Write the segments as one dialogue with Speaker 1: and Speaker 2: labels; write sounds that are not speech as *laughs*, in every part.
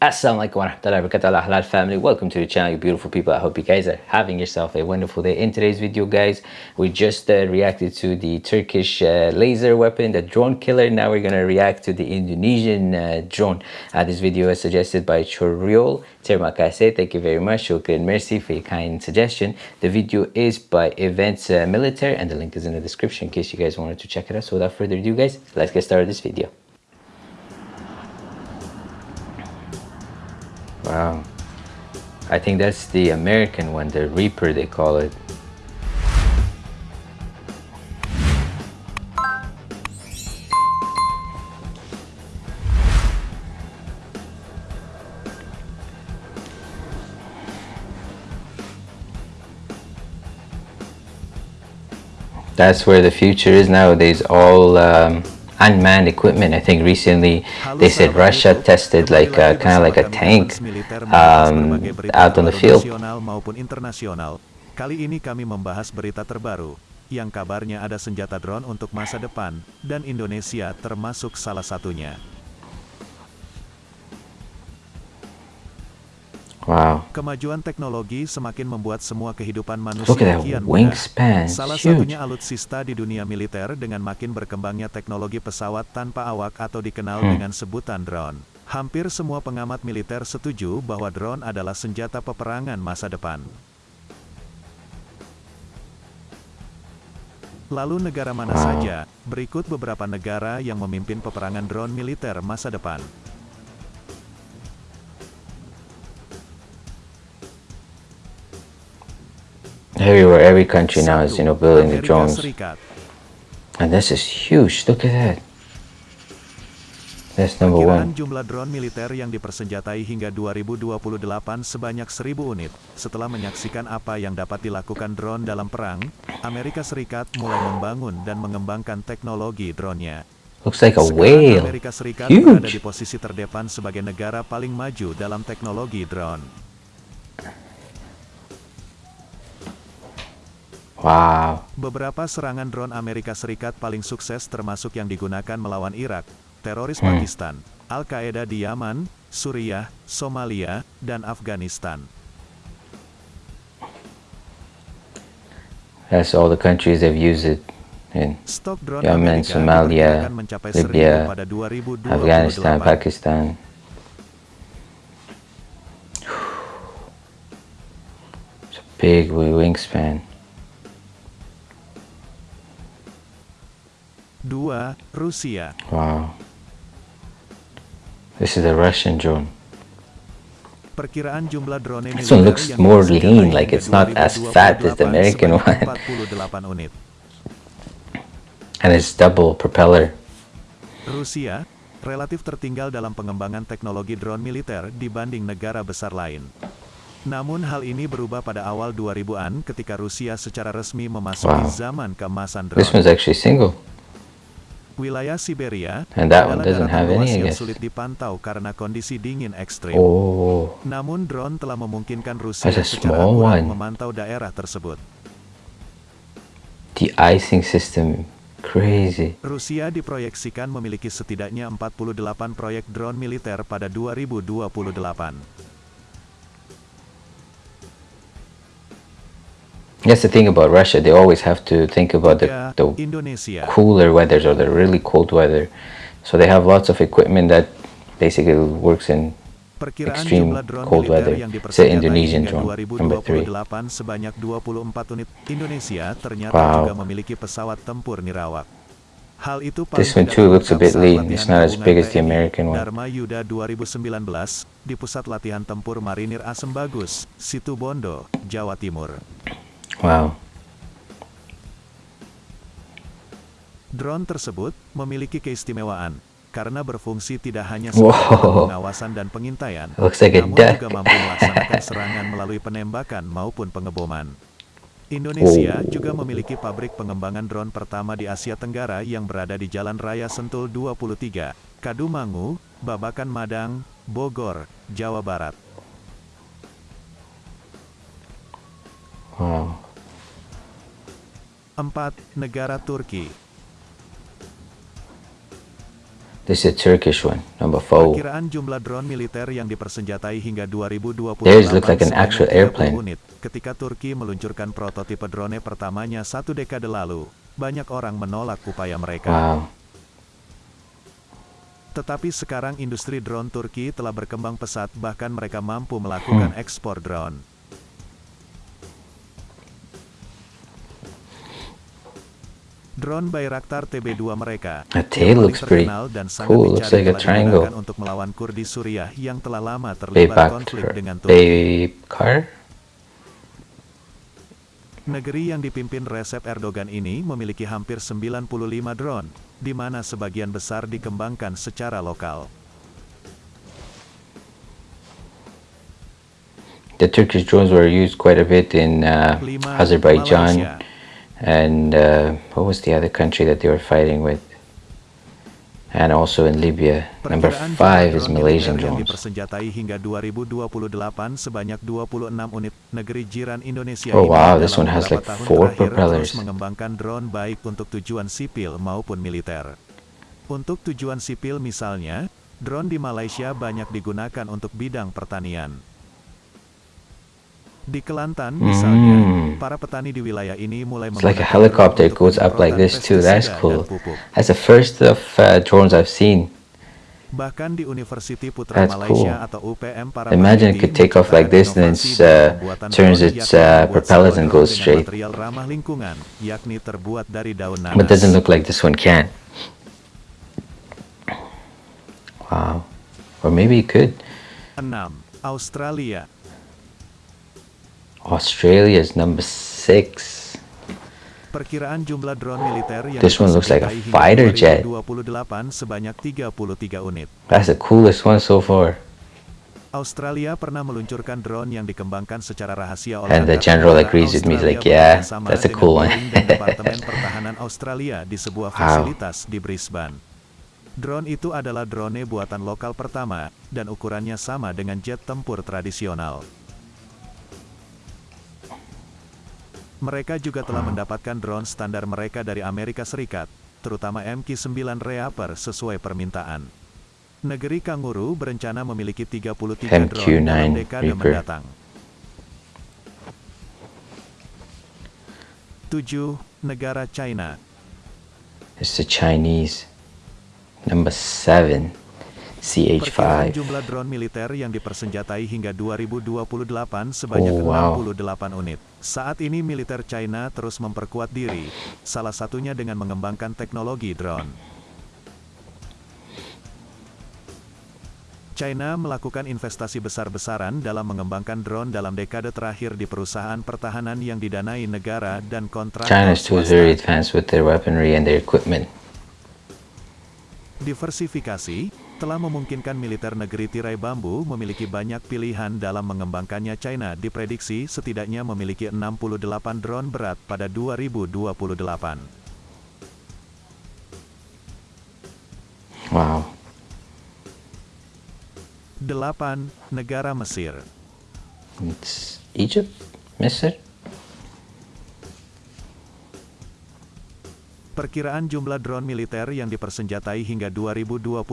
Speaker 1: Assalamualaikum warahmatullahi wabarakatuh. Halal family welcome to the channel you beautiful people. I hope you guys are having yourself a wonderful day. In today's video guys we just uh, reacted to the turkish uh, laser weapon the drone killer. Now we're gonna react to the indonesian uh, drone. Uh, this video is suggested by choriol terima kasih thank you very much. Shukran mercy for your kind suggestion. The video is by events uh, military and the link is in the description in case you guys wanted to check it out. So without further ado guys let's get started this video Wow. I think that's the American one, the Reaper they call it. That's where the future is nowadays, all um, unmanned equipment. I think recently they said Russia tested like a, kind of like a tank um, out on the field.
Speaker 2: maupun internasional. Kali ini kami membahas berita terbaru yang kabarnya ada senjata drone untuk masa depan dan Indonesia termasuk salah satunya.
Speaker 1: Wow.
Speaker 2: Kemajuan teknologi semakin membuat semua kehidupan manusia kian
Speaker 1: wingspan.
Speaker 2: Salah
Speaker 1: Huge.
Speaker 2: satunya alutsista di dunia militer dengan makin berkembangnya teknologi pesawat tanpa awak atau dikenal
Speaker 1: Hmm.
Speaker 2: dengan sebutan drone. Hampir semua pengamat militer setuju bahwa drone adalah senjata peperangan masa depan. Lalu negara mana
Speaker 1: Wow.
Speaker 2: saja? Berikut beberapa negara yang memimpin peperangan drone militer masa depan.
Speaker 1: Everywhere, every country now is, you know, building the drones. And this is huge. Look at that. That's number one.
Speaker 2: jumlah drone militer yang dipersenjatai hingga 2028 sebanyak 1000 unit. Setelah menyaksikan apa yang dapat dilakukan drone dalam perang, Amerika Serikat mulai membangun dan mengembangkan teknologi drone-nya.
Speaker 1: Looks like a whale.
Speaker 2: Amerika Serikat berada di
Speaker 1: Huge.
Speaker 2: posisi terdepan sebagai negara paling maju dalam teknologi drone.
Speaker 1: Wow.
Speaker 2: Beberapa serangan drone Amerika Serikat paling sukses termasuk yang digunakan melawan Irak, teroris
Speaker 1: Hmm.
Speaker 2: Pakistan, Al-Qaeda di Yaman, Suriah, Somalia, dan Afghanistan.
Speaker 1: That's all the countries have used it in
Speaker 2: Stok drone
Speaker 1: Yemen,
Speaker 2: Amerika
Speaker 1: Somalia, Libya,
Speaker 2: 1000 pada 2028.
Speaker 1: Afghanistan, Pakistan. It's a big wi- wingspan.
Speaker 2: Dua, Rusia.
Speaker 1: Wow. This is a Russian drone.
Speaker 2: Perkiraan jumlah drone
Speaker 1: This one looks more lean, like it's not as
Speaker 2: 2028
Speaker 1: fat as the American one.
Speaker 2: 48 unit.
Speaker 1: And it's double propeller.
Speaker 2: Rusia relatif tertinggal dalam pengembangan teknologi drone militer dibanding negara besar lain. Namun hal ini berubah pada awal 2000-an ketika Rusia secara resmi memasuki
Speaker 1: Wow.
Speaker 2: zaman keemasan
Speaker 1: This
Speaker 2: drone.
Speaker 1: one's actually single.
Speaker 2: Wilayah Siberia
Speaker 1: And that one
Speaker 2: adalah
Speaker 1: doesn't have any,
Speaker 2: yang sulit dipantau karena kondisi dingin ekstrim.
Speaker 1: Oh.
Speaker 2: Namun drone telah memungkinkan Rusia secara akurat memantau daerah tersebut.
Speaker 1: The icing system. Crazy.
Speaker 2: Rusia diproyeksikan memiliki setidaknya 48 proyek drone militer pada 2028.
Speaker 1: That's the thing about Russia. They always have to think about the, the
Speaker 2: Indonesia.
Speaker 1: cooler weathers or the really cold weather. So they have lots of equipment that basically works in extreme cold weather. It's an Indonesian drone, number three.
Speaker 2: 2028 sebanyak 24 unit. Indonesia ternyata
Speaker 1: Wow.
Speaker 2: juga memiliki pesawat tempur nirawak. Hal itu
Speaker 1: This one too looks a bit lean. It's not as big as the American one.
Speaker 2: Dharma Yuda 2019 di Pusat Latihan Tempur Marinir Asem Bagus, Situbondo, Jawa Timur.
Speaker 1: Wow.
Speaker 2: Drone tersebut memiliki keistimewaan karena berfungsi tidak hanya
Speaker 1: Wow.
Speaker 2: sebagai pengawasan dan pengintaian,
Speaker 1: like
Speaker 2: namun
Speaker 1: duck.
Speaker 2: juga mampu melaksanakan serangan *laughs* melalui penembakan maupun pengeboman. Indonesia
Speaker 1: Oh.
Speaker 2: juga memiliki pabrik pengembangan drone pertama di Asia Tenggara yang berada di Jalan Raya Sentul 23, Kadumangu, Babakan Madang, Bogor, Jawa Barat. 4. Negara Turki
Speaker 1: This is a Turkish one, number four.
Speaker 2: Perkiraan jumlah drone militer yang dipersenjatai hingga 2028
Speaker 1: Theirs look like an actual
Speaker 2: 30
Speaker 1: airplane.
Speaker 2: unit. Ketika Turki meluncurkan prototipe drone pertamanya satu dekade lalu, banyak orang menolak upaya mereka.
Speaker 1: Wow.
Speaker 2: Tetapi sekarang industri drone Turki telah berkembang pesat bahkan mereka mampu melakukan
Speaker 1: Hmm.
Speaker 2: ekspor drone. Drone Bayraktar TB2 mereka yang
Speaker 1: tail looks pretty
Speaker 2: terkenal dan sangat
Speaker 1: cool. Looks like a triangle.
Speaker 2: untuk melawan Kurdi Suriah yang telah lama terlibat konflik dengan Turki. Negeri yang dipimpin Recep Erdogan ini memiliki hampir 95 drone, di mana sebagian besar dikembangkan secara lokal.
Speaker 1: The Turkish drones were used quite a bit in uh, Azerbaijan
Speaker 2: Malaysia.
Speaker 1: And uh, what was the other country that they were fighting with? And also in Libya. Number five is Malaysian drones.
Speaker 2: dipersenjatai hingga 2028 sebanyak 26 unit. Negeri jiran Indonesia
Speaker 1: Oh, wow, this one has like four propellers.
Speaker 2: mengembangkan drone baik untuk tujuan sipil maupun militer. Untuk tujuan sipil misalnya, drone di Malaysia banyak digunakan untuk bidang pertanian. Di Kelantan misalnya,
Speaker 1: Hmm.
Speaker 2: para petani di wilayah ini mulai
Speaker 1: It's like a helicopter goes up like this too. That's cool. That's the first of uh, drones I've seen.
Speaker 2: Bahkan di University Putra
Speaker 1: That's
Speaker 2: Malaysia
Speaker 1: cool.
Speaker 2: atau UPM para
Speaker 1: Imagine it could take off like this and it's, uh, turns its, uh, propellers and goes straight.
Speaker 2: ramah lingkungan, yakni terbuat dari daun nanas.
Speaker 1: But doesn't look like this one can. Wow. Or maybe it could.
Speaker 2: 6. Australia.
Speaker 1: Australia's number six.
Speaker 2: Perkiraan jumlah drone militer yang
Speaker 1: This one looks like a fighter jet.
Speaker 2: 2028 sebanyak 33 unit.
Speaker 1: That's the coolest one so far.
Speaker 2: Australia pernah meluncurkan drone yang dikembangkan secara rahasia oleh
Speaker 1: And the general agrees with me, like, yeah, that's a cool one. *laughs*
Speaker 2: Departemen Pertahanan Australia di sebuah
Speaker 1: Wow.
Speaker 2: fasilitas di Brisbane. Drone itu adalah drone buatan lokal pertama, dan ukurannya sama dengan jet tempur tradisional. Mereka juga telah mendapatkan drone standar mereka dari Amerika Serikat, terutama MQ-9 Reaper sesuai permintaan. Negeri Kanguru berencana memiliki 33
Speaker 1: MQ
Speaker 2: drone dekade
Speaker 1: Reaper.
Speaker 2: mendatang. 7. Negara China
Speaker 1: It's the Chinese. Number
Speaker 2: 7.
Speaker 1: CH5.
Speaker 2: jumlah drone militer yang dipersenjatai hingga 2028 sebanyak
Speaker 1: Oh, wow.
Speaker 2: 68 unit. Saat ini militer China terus memperkuat diri, salah satunya dengan mengembangkan teknologi drone. China melakukan investasi besar-besaran dalam mengembangkan drone dalam dekade terakhir di perusahaan pertahanan yang didanai negara dan kontraktor
Speaker 1: China's too
Speaker 2: swasta.
Speaker 1: very advanced with their weaponry and their equipment.
Speaker 2: Diversifikasi telah memungkinkan militer negeri tirai bambu memiliki banyak pilihan dalam mengembangkannya China diprediksi setidaknya memiliki 68 drone berat pada 2028.
Speaker 1: Wow.
Speaker 2: 8. Negara Mesir
Speaker 1: It's Egypt? Misr?
Speaker 2: Perkiraan jumlah drone militer yang dipersenjatai hingga 2028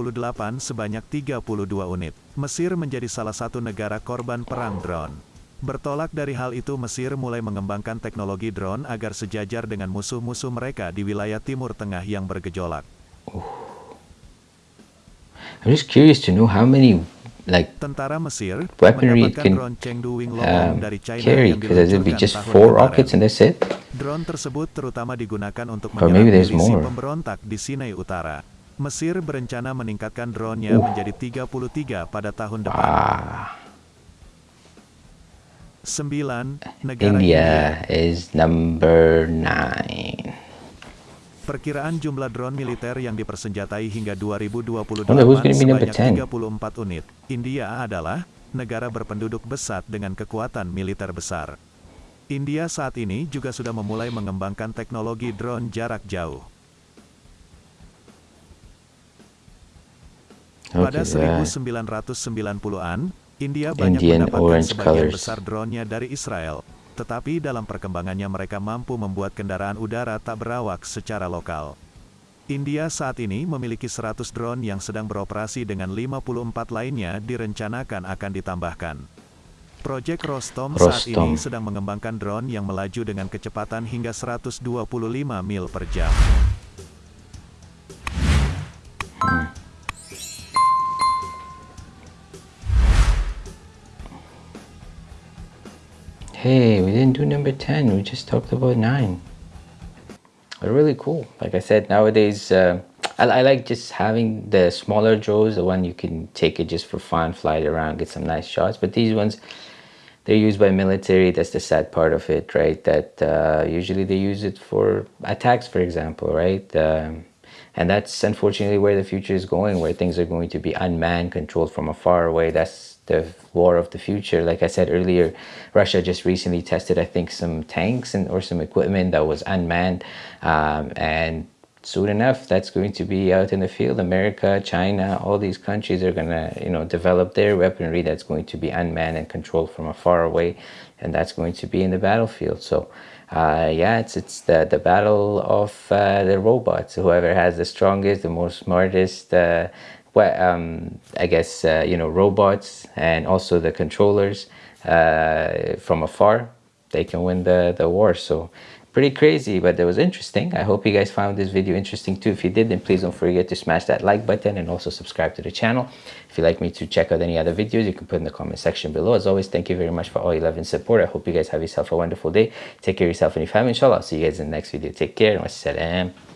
Speaker 2: sebanyak 32 unit. Mesir menjadi salah satu negara korban perang drone. Bertolak dari hal itu Mesir mulai mengembangkan teknologi drone agar sejajar dengan musuh-musuh mereka di wilayah Timur Tengah yang bergejolak.
Speaker 1: I'm just curious to know how many like
Speaker 2: Tentara Mesir
Speaker 1: Weaponry can,
Speaker 2: drone Chengdu Wing
Speaker 1: um,
Speaker 2: dari China
Speaker 1: carry
Speaker 2: yang
Speaker 1: because be just four rockets and that's it.
Speaker 2: Drone tersebut terutama digunakan untuk menyerang milisi pemberontak di Sinai Utara. Mesir berencana meningkatkan drone-nya menjadi 33 pada tahun depan.
Speaker 1: Ah,
Speaker 2: 9. Negara India.
Speaker 1: India is number nine.
Speaker 2: Perkiraan jumlah drone militer yang dipersenjatai hingga 2028
Speaker 1: Wonder who's gonna be number
Speaker 2: sebanyak
Speaker 1: 10?
Speaker 2: 34 unit. India adalah negara berpenduduk besar dengan kekuatan militer besar. India saat ini juga sudah memulai mengembangkan teknologi drone jarak jauh. Pada
Speaker 1: Okay, that.
Speaker 2: 1990-an, India banyak
Speaker 1: Indian
Speaker 2: mendapatkan sebagian
Speaker 1: colors.
Speaker 2: besar drone-nya dari Israel. Tetapi dalam perkembangannya mereka mampu membuat kendaraan udara tak berawak secara lokal. India saat ini memiliki 100 drone yang sedang beroperasi dengan 54 lainnya direncanakan akan ditambahkan. Proyek Rostom, saat ini sedang mengembangkan drone yang melaju dengan kecepatan hingga 125 mil per jam. Hmm.
Speaker 1: Hey, we didn't do number 10, we just talked about 9 are really cool. Like I said, nowadays, uh, I, I, like just having the smaller drones, the one you can take it just for fun, fly it around, get some nice shots. But these ones, they're used by military. That's the sad part of it, right? That uh, usually they use it for attacks, for example, right? Um, and that's unfortunately where the future is going, where things are going to be unmanned, controlled from afar away. That's the war of the future. Like I said earlier, Russia just recently tested, I think, some tanks and or some equipment that was unmanned, um, and soon enough, that's going to be out in the field. America, China, all these countries are gonna, you know, develop their weaponry that's going to be unmanned and controlled from afar away, and that's going to be in the battlefield. So. Uh, yeah, it's it's the the battle of uh, the robots. Whoever has the strongest, the most smartest, uh, well, um, I guess, uh, you know, robots and also the controllers uh, from afar, they can win the, the war. So pretty crazy, but it was interesting. I hope you guys found this video interesting too. If you did, then please don't forget to smash that like button and also subscribe to the channel. If you'd like me to check out any other videos, you can put in the comment section below. As always, thank you very much for all your love and support. I hope you guys have yourself a wonderful day. Take care of yourself and your family. Inshallah, I'll see you guys in the next video. Take care. and Wassalam.